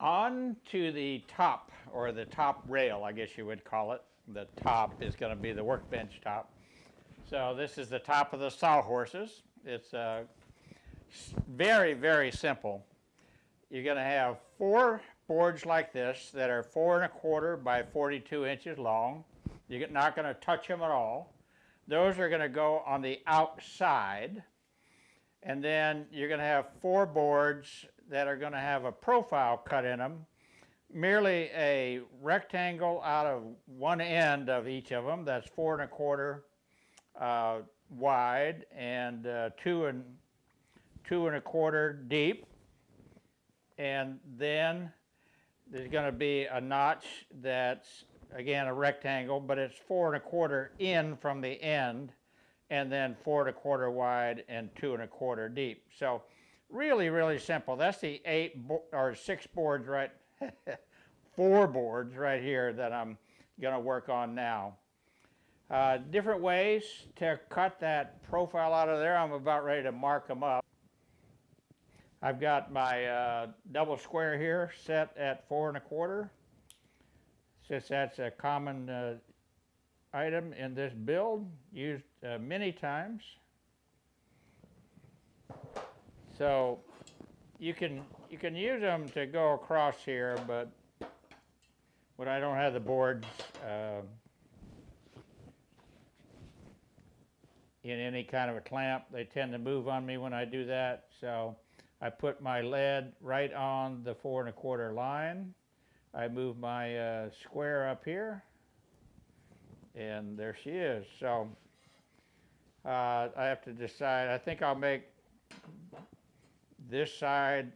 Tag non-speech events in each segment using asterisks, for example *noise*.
on to the top, or the top rail, I guess you would call it. The top is going to be the workbench top. So this is the top of the sawhorses. It's uh, very, very simple. You're going to have four boards like this that are four and a quarter by 42 inches long. You're not going to touch them at all. Those are going to go on the outside. And then you're going to have four boards that are going to have a profile cut in them, merely a rectangle out of one end of each of them that's four and a quarter uh, wide and uh, two and two and a quarter deep. And then there's going to be a notch that's again a rectangle, but it's four and a quarter in from the end, and then four and a quarter wide and two and a quarter deep. So really, really simple. That's the eight or six boards right, *laughs* four boards right here that I'm going to work on now. Uh, different ways to cut that profile out of there. I'm about ready to mark them up. I've got my uh, double square here set at four and a quarter. Since that's a common uh, item in this build, used uh, many times. So you can you can use them to go across here, but when I don't have the boards uh, in any kind of a clamp. They tend to move on me when I do that. So I put my lead right on the four and a quarter line. I move my uh, square up here and there she is. So uh, I have to decide. I think I'll make this side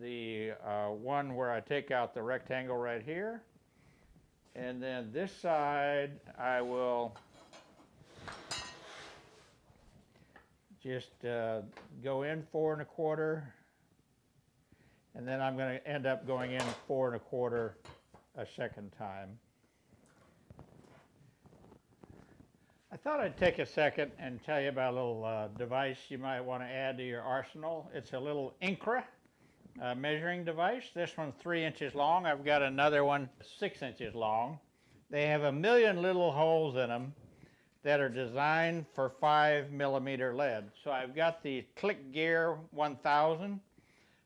the uh, one where I take out the rectangle right here. And then this side I will just uh, go in four and a quarter, and then I'm going to end up going in four and a quarter a second time. I thought I'd take a second and tell you about a little uh, device you might want to add to your arsenal. It's a little Incra uh, measuring device. This one's three inches long. I've got another one six inches long. They have a million little holes in them that are designed for 5 millimeter lead. So I've got the GraphGear 1000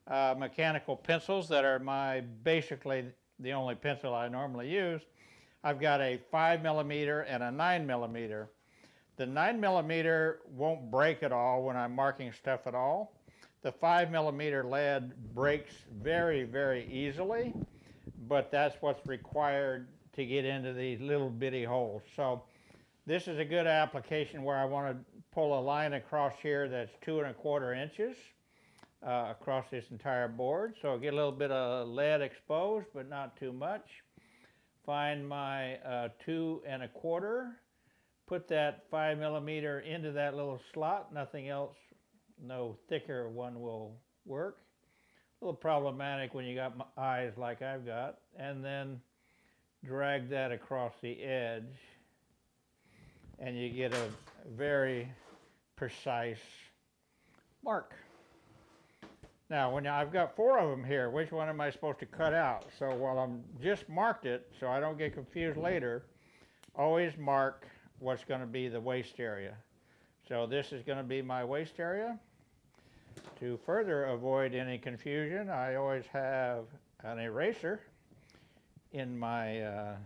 uh, mechanical pencils that are my basically the only pencil I normally use. I've got a 5 millimeter and a 9 millimeter. The 9 millimeter won't break at all when I'm marking stuff at all. The 5 millimeter lead breaks very, very easily, but that's what's required to get into these little bitty holes. So this is a good application where I want to pull a line across here that's two and a quarter inches uh, across this entire board. So get a little bit of lead exposed, but not too much. Find my uh, two and a quarter, put that five millimeter into that little slot, nothing else, no thicker one will work. A little problematic when you got eyes like I've got. And then drag that across the edge and you get a very precise mark. Now, when I've got four of them here, which one am I supposed to cut out? So while I'm just marked it, so I don't get confused later, always mark what's going to be the waste area. So this is going to be my waste area. To further avoid any confusion, I always have an eraser in my uh,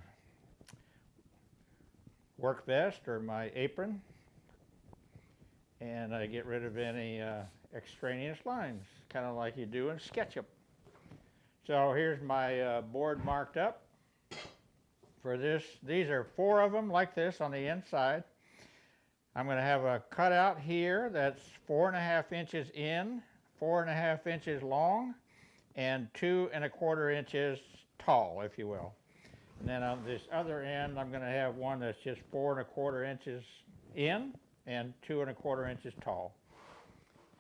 work vest or my apron and I get rid of any uh, extraneous lines, kind of like you do in SketchUp. So here's my uh, board marked up for this. These are four of them like this on the inside. I'm going to have a cutout here that's four and a half inches in, four and a half inches long, and two and a quarter inches tall, if you will. And then on this other end, I'm going to have one that's just four and a quarter inches in and two and a quarter inches tall.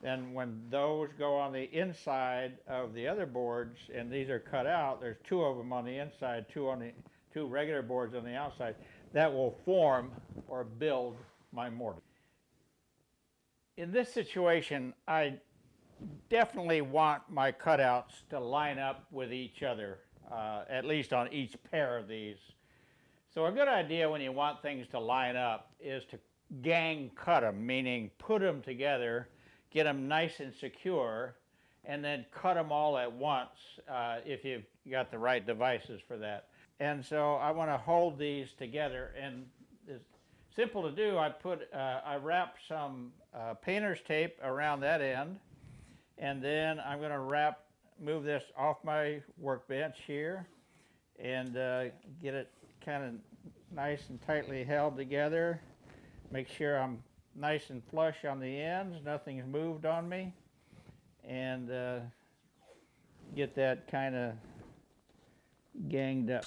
Then when those go on the inside of the other boards, and these are cut out, there's two of them on the inside, two on the two regular boards on the outside, that will form or build my mortise. In this situation, I definitely want my cutouts to line up with each other, uh, at least on each pair of these. So a good idea when you want things to line up is to gang cut them, meaning put them together, get them nice and secure, and then cut them all at once uh, if you've got the right devices for that. And so I want to hold these together, and it's simple to do. I put, uh, I wrap some uh, painter's tape around that end, and then I'm going to wrap, move this off my workbench here, and uh, get it kind of nice and tightly held together. Make sure I'm nice and flush on the ends, nothing's moved on me, and uh, get that kind of ganged up.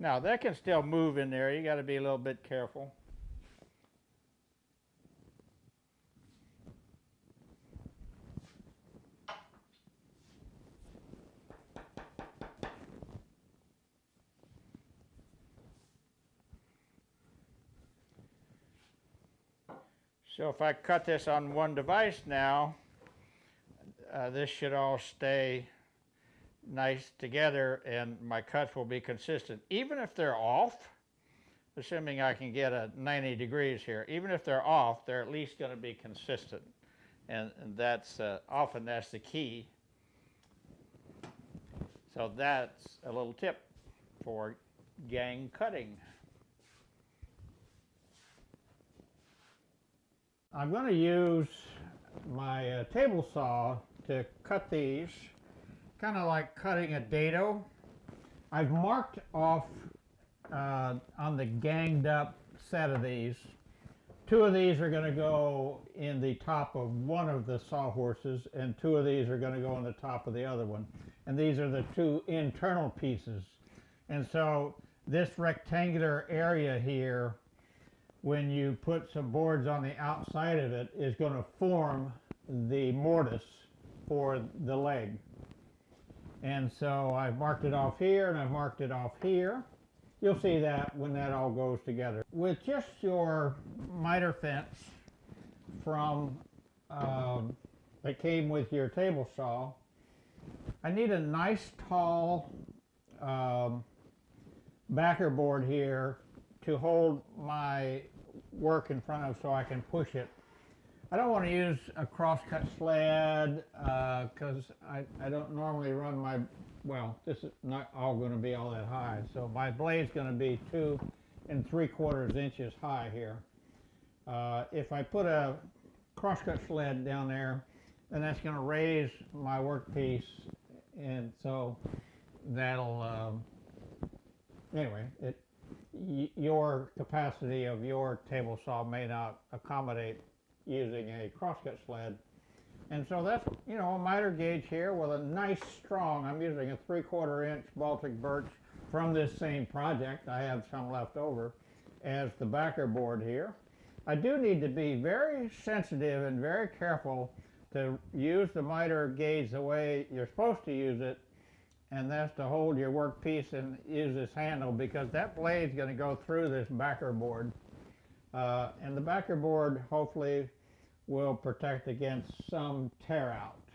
Now that can still move in there, you got to be a little bit careful. So if I cut this on one device now, uh, this should all stay nice together and my cuts will be consistent. Even if they're off, assuming I can get a 90 degrees here, even if they're off, they're at least going to be consistent. And, and that's uh, often that's the key. So that's a little tip for gang cutting. I'm going to use my uh, table saw to cut these, kind of like cutting a dado. I've marked off uh, on the ganged up set of these. Two of these are going to go in the top of one of the sawhorses and two of these are going to go on the top of the other one. And these are the two internal pieces. And so this rectangular area here when you put some boards on the outside of it is going to form the mortise for the leg. And so I've marked it off here and I've marked it off here. You'll see that when that all goes together. With just your miter fence from um, that came with your table saw, I need a nice tall um, backer board here to hold my work in front of so I can push it. I don't want to use a crosscut sled because uh, I, I don't normally run my, well, this is not all going to be all that high. So my blade's going to be two and three quarters inches high here. Uh, if I put a crosscut sled down there, then that's going to raise my workpiece and so that'll, um, anyway, it, your capacity of your table saw may not accommodate using a crosscut sled. And so that's, you know, a miter gauge here with a nice strong, I'm using a three quarter inch Baltic birch from this same project. I have some left over as the backer board here. I do need to be very sensitive and very careful to use the miter gauge the way you're supposed to use it and that's to hold your workpiece and use this handle because that blade's going to go through this backer board. Uh, and the backer board hopefully will protect against some tear out.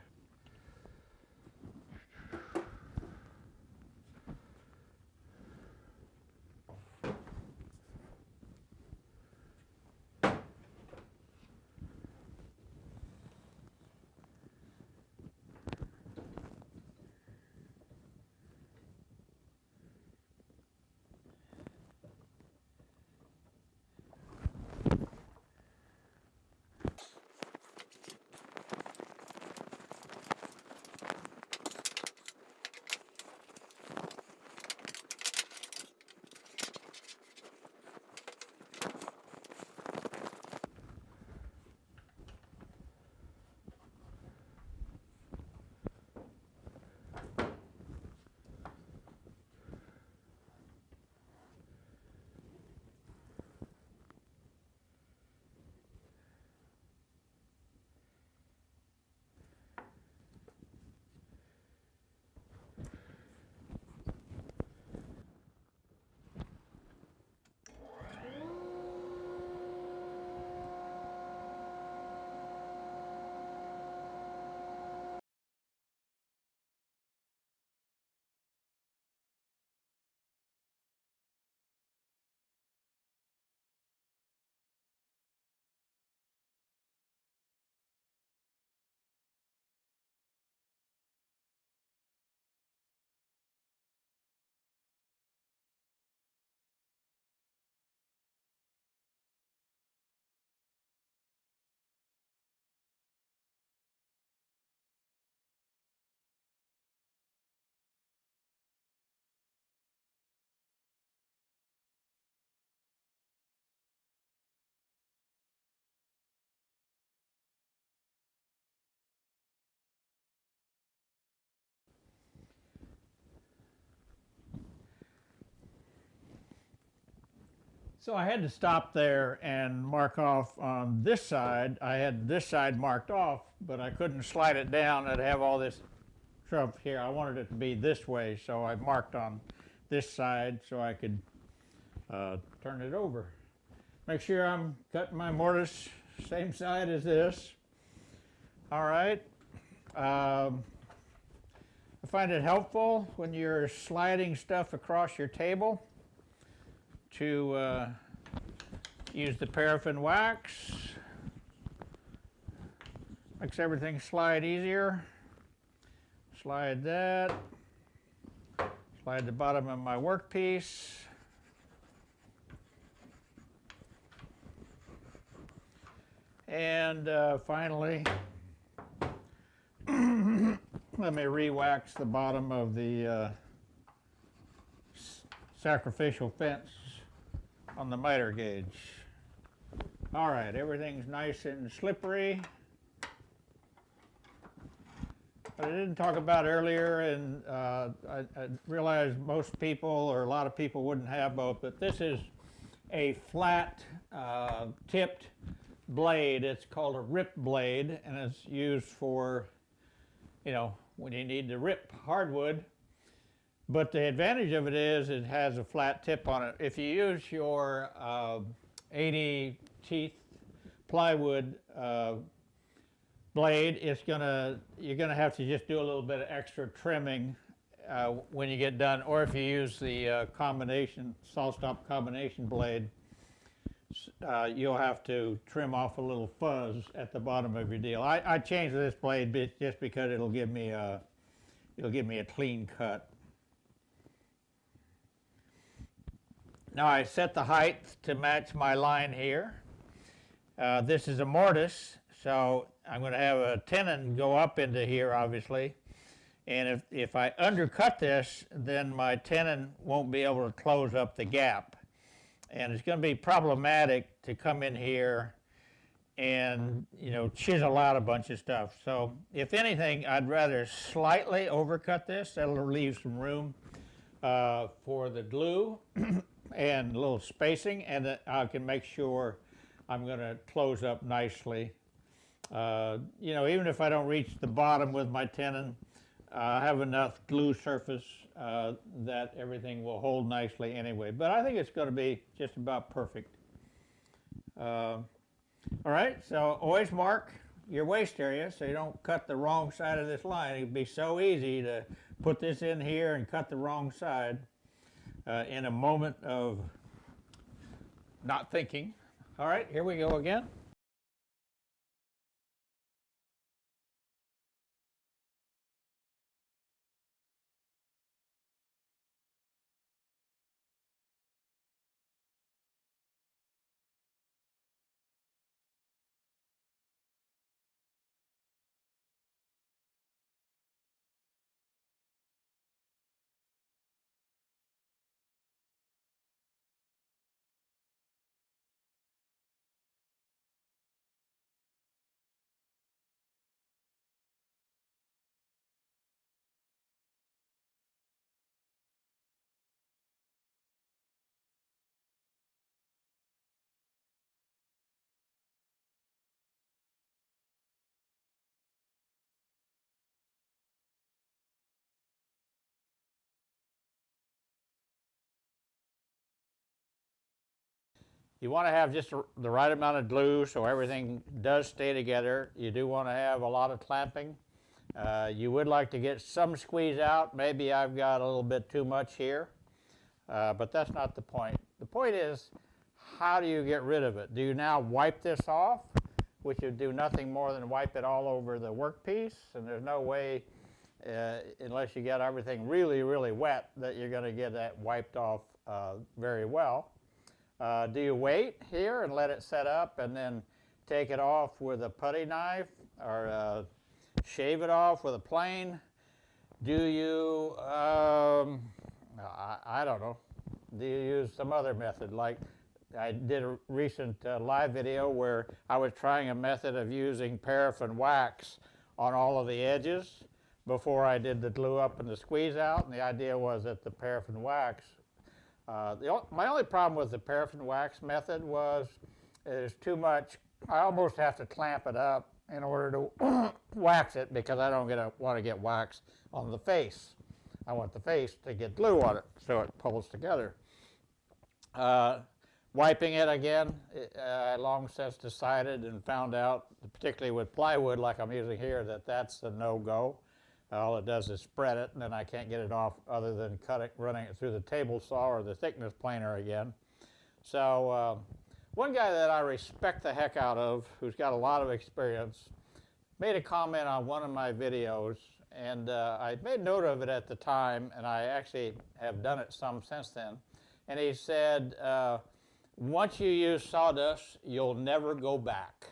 So I had to stop there and mark off on this side. I had this side marked off, but I couldn't slide it down. I'd have all this trouble here. I wanted it to be this way, so I marked on this side so I could uh, turn it over. Make sure I'm cutting my mortise same side as this. All right. Um, I find it helpful when you're sliding stuff across your table to uh, use the paraffin wax. Makes everything slide easier. Slide that. Slide the bottom of my workpiece. And uh, finally, *coughs* let me re-wax the bottom of the uh, sacrificial fence on the miter gauge. All right, everything's nice and slippery. I didn't talk about earlier, and uh, I, I realize most people or a lot of people wouldn't have both, but this is a flat uh, tipped blade. It's called a rip blade, and it's used for, you know, when you need to rip hardwood. But the advantage of it is it has a flat tip on it. If you use your uh, 80 teeth plywood uh, blade, it's gonna you're gonna have to just do a little bit of extra trimming uh, when you get done. Or if you use the uh, combination SawStop combination blade, uh, you'll have to trim off a little fuzz at the bottom of your deal. I, I changed this blade just because it'll give me a it'll give me a clean cut. Now I set the height to match my line here. Uh, this is a mortise, so I'm going to have a tenon go up into here, obviously. And if, if I undercut this, then my tenon won't be able to close up the gap. And it's going to be problematic to come in here and, you know, chisel out a bunch of stuff. So if anything, I'd rather slightly overcut this. That'll leave some room uh, for the glue *clears throat* and a little spacing and I can make sure I'm going to close up nicely. Uh, you know, even if I don't reach the bottom with my tenon, uh, I have enough glue surface uh, that everything will hold nicely anyway. But I think it's going to be just about perfect. Uh, all right, so always mark your waste area so you don't cut the wrong side of this line. It'd be so easy to put this in here and cut the wrong side uh, in a moment of not thinking. All right, here we go again. You want to have just the right amount of glue so everything does stay together. You do want to have a lot of clamping. Uh, you would like to get some squeeze out. Maybe I've got a little bit too much here, uh, but that's not the point. The point is, how do you get rid of it? Do you now wipe this off, which would do nothing more than wipe it all over the workpiece, and there's no way, uh, unless you get everything really, really wet, that you're going to get that wiped off uh, very well. Uh, do you wait here and let it set up and then take it off with a putty knife or uh, shave it off with a plane? Do you, um, I, I, don't know, do you use some other method? Like I did a recent uh, live video where I was trying a method of using paraffin wax on all of the edges before I did the glue up and the squeeze out. And the idea was that the paraffin wax Uh, the, my only problem with the paraffin wax method was there's too much. I almost have to clamp it up in order to *coughs* wax it because I don't want to get wax on the face. I want the face to get glue on it so it pulls together. Uh, wiping it again, uh, I long since decided and found out, particularly with plywood like I'm using here, that that's a no-go. All it does is spread it, and then I can't get it off other than cut it, running it through the table saw or the thickness planer again. So uh, one guy that I respect the heck out of, who's got a lot of experience, made a comment on one of my videos, and uh, I made note of it at the time, and I actually have done it some since then. And he said, uh, once you use sawdust, you'll never go back.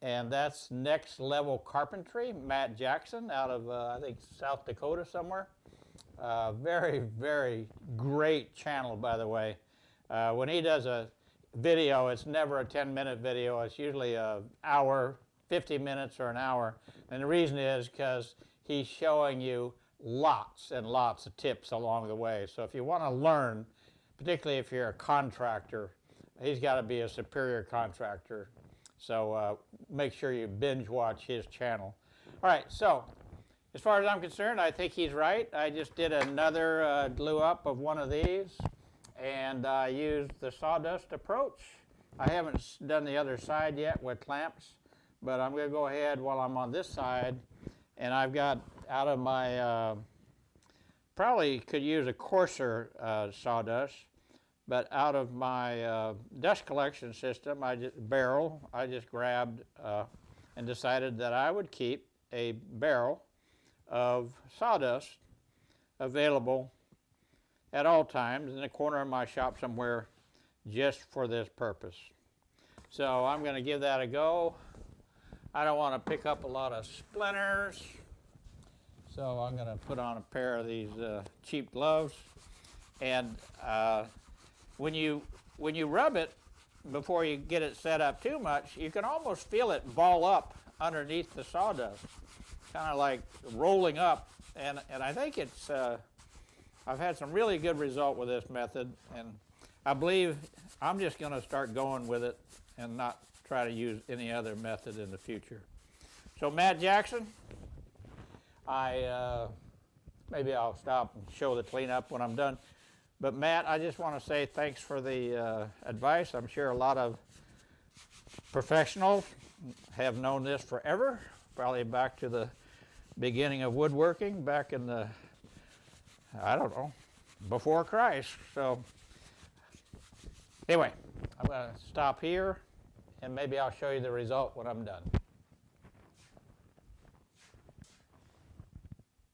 And that's Next Level Carpentry, Matt Jackson out of, uh, I think, South Dakota somewhere. Uh, very, very great channel, by the way. Uh, when he does a video, it's never a 10 minute video, it's usually a hour, 50 minutes, or an hour. And the reason is because he's showing you lots and lots of tips along the way. So if you want to learn, particularly if you're a contractor, he's got to be a superior contractor. So uh, make sure you binge watch his channel. All right, so as far as I'm concerned, I think he's right. I just did another uh, glue up of one of these and I used the sawdust approach. I haven't done the other side yet with clamps, but I'm going to go ahead while I'm on this side and I've got out of my, uh, probably could use a coarser uh, sawdust, but out of my uh, dust collection system, I just, barrel, I just grabbed uh, and decided that I would keep a barrel of sawdust available at all times in the corner of my shop somewhere just for this purpose. So I'm going to give that a go. I don't want to pick up a lot of splinters. So I'm going to put on a pair of these uh, cheap gloves. And uh, when you when you rub it before you get it set up too much, you can almost feel it ball up underneath the sawdust, kind of like rolling up. And and I think it's uh, I've had some really good result with this method, and I believe I'm just going to start going with it and not try to use any other method in the future. So Matt Jackson, I uh, maybe I'll stop and show the cleanup when I'm done. But Matt, I just want to say thanks for the uh, advice. I'm sure a lot of professionals have known this forever, probably back to the beginning of woodworking, back in the, I don't know, before Christ. So anyway, I'm going to stop here and maybe I'll show you the result when I'm done.